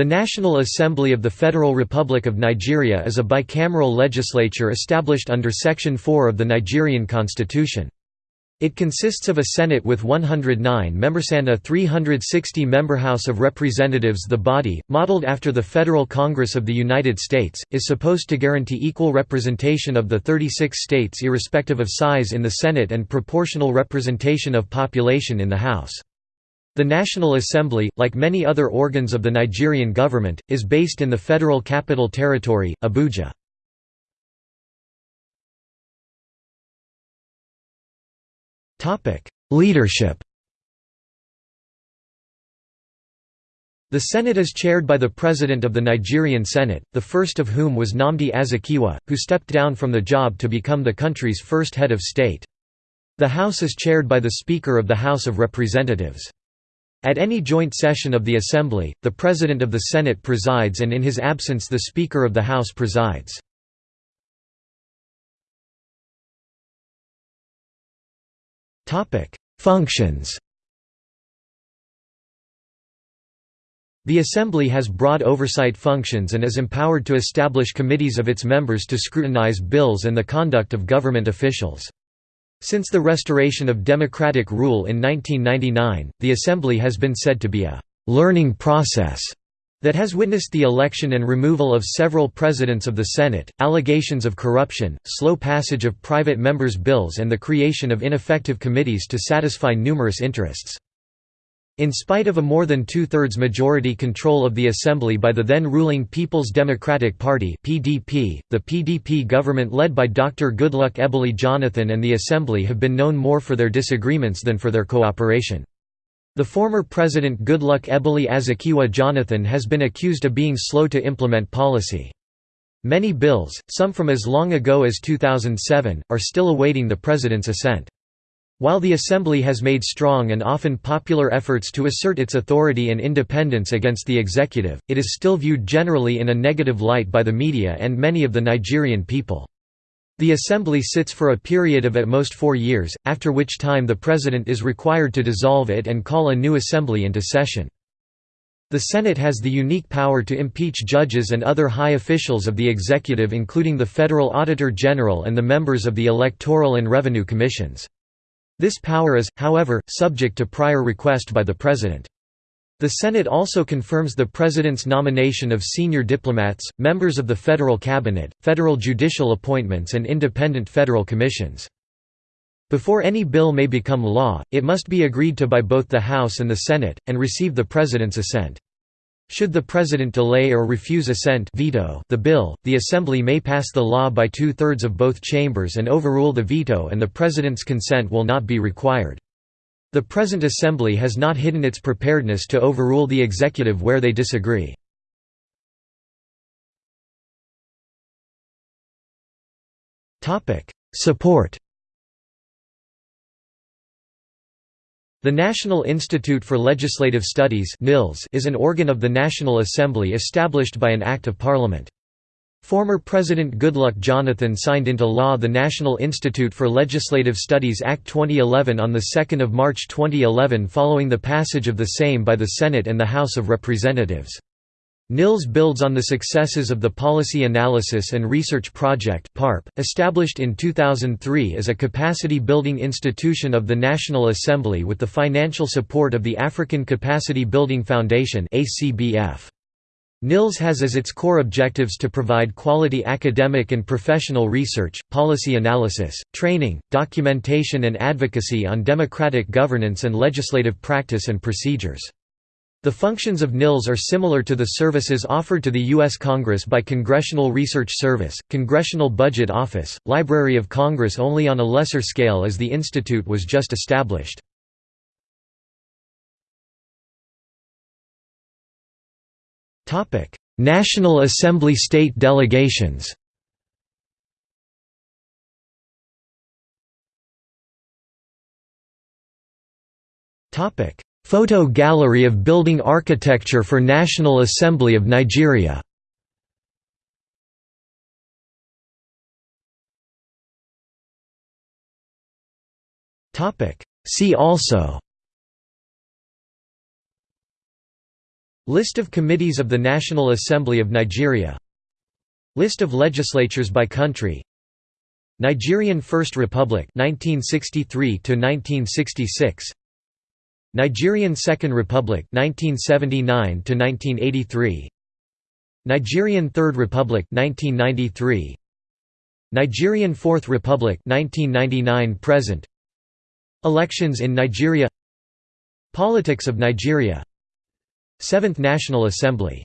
The National Assembly of the Federal Republic of Nigeria is a bicameral legislature established under Section 4 of the Nigerian constitution. It consists of a Senate with 109 members and a 360-member House of Representatives The body, modeled after the Federal Congress of the United States, is supposed to guarantee equal representation of the 36 states irrespective of size in the Senate and proportional representation of population in the House. The National Assembly, like many other organs of the Nigerian government, is based in the Federal Capital Territory, Abuja. Leadership The Senate is chaired by the President of the Nigerian Senate, the first of whom was Nnamdi Azikiwe, who stepped down from the job to become the country's first head of state. The House is chaired by the Speaker of the House of Representatives. At any joint session of the Assembly, the President of the Senate presides and in his absence the Speaker of the House presides. Functions The Assembly has broad oversight functions and is empowered to establish committees of its members to scrutinize bills and the conduct of government officials. Since the restoration of democratic rule in 1999, the Assembly has been said to be a «learning process» that has witnessed the election and removal of several presidents of the Senate, allegations of corruption, slow passage of private members' bills and the creation of ineffective committees to satisfy numerous interests. In spite of a more than two-thirds majority control of the Assembly by the then-ruling People's Democratic Party (PDP), the PDP government led by Dr. Goodluck Ebele Jonathan and the Assembly have been known more for their disagreements than for their cooperation. The former president Goodluck Ebele Azikiwe Jonathan has been accused of being slow to implement policy. Many bills, some from as long ago as 2007, are still awaiting the president's assent. While the Assembly has made strong and often popular efforts to assert its authority and independence against the executive, it is still viewed generally in a negative light by the media and many of the Nigerian people. The Assembly sits for a period of at most four years, after which time the President is required to dissolve it and call a new Assembly into session. The Senate has the unique power to impeach judges and other high officials of the executive including the Federal Auditor General and the members of the Electoral and Revenue Commissions. This power is, however, subject to prior request by the President. The Senate also confirms the President's nomination of senior diplomats, members of the federal cabinet, federal judicial appointments and independent federal commissions. Before any bill may become law, it must be agreed to by both the House and the Senate, and receive the President's assent. Should the President delay or refuse assent veto the bill, the Assembly may pass the law by two-thirds of both chambers and overrule the veto and the President's consent will not be required. The present Assembly has not hidden its preparedness to overrule the executive where they disagree. Support The National Institute for Legislative Studies is an organ of the National Assembly established by an Act of Parliament. Former President Goodluck Jonathan signed into law the National Institute for Legislative Studies Act 2011 on 2 March 2011 following the passage of the same by the Senate and the House of Representatives. NILS builds on the successes of the Policy Analysis and Research Project established in 2003 as a capacity-building institution of the National Assembly with the financial support of the African Capacity Building Foundation. NILS has as its core objectives to provide quality academic and professional research, policy analysis, training, documentation and advocacy on democratic governance and legislative practice and procedures. The functions of NILS are similar to the services offered to the U.S. Congress by Congressional Research Service, Congressional Budget Office, Library of Congress only on a lesser scale as the institute was just established. National Assembly state delegations Photo gallery of building architecture for National Assembly of Nigeria. See also List of committees of the National Assembly of Nigeria List of legislatures by country Nigerian First Republic 1963 to 1966 Nigerian Second Republic 1979 to 1983 Nigerian Third Republic 1993 Nigerian Fourth Republic 1999 present. Elections in Nigeria. Politics of Nigeria. Seventh National Assembly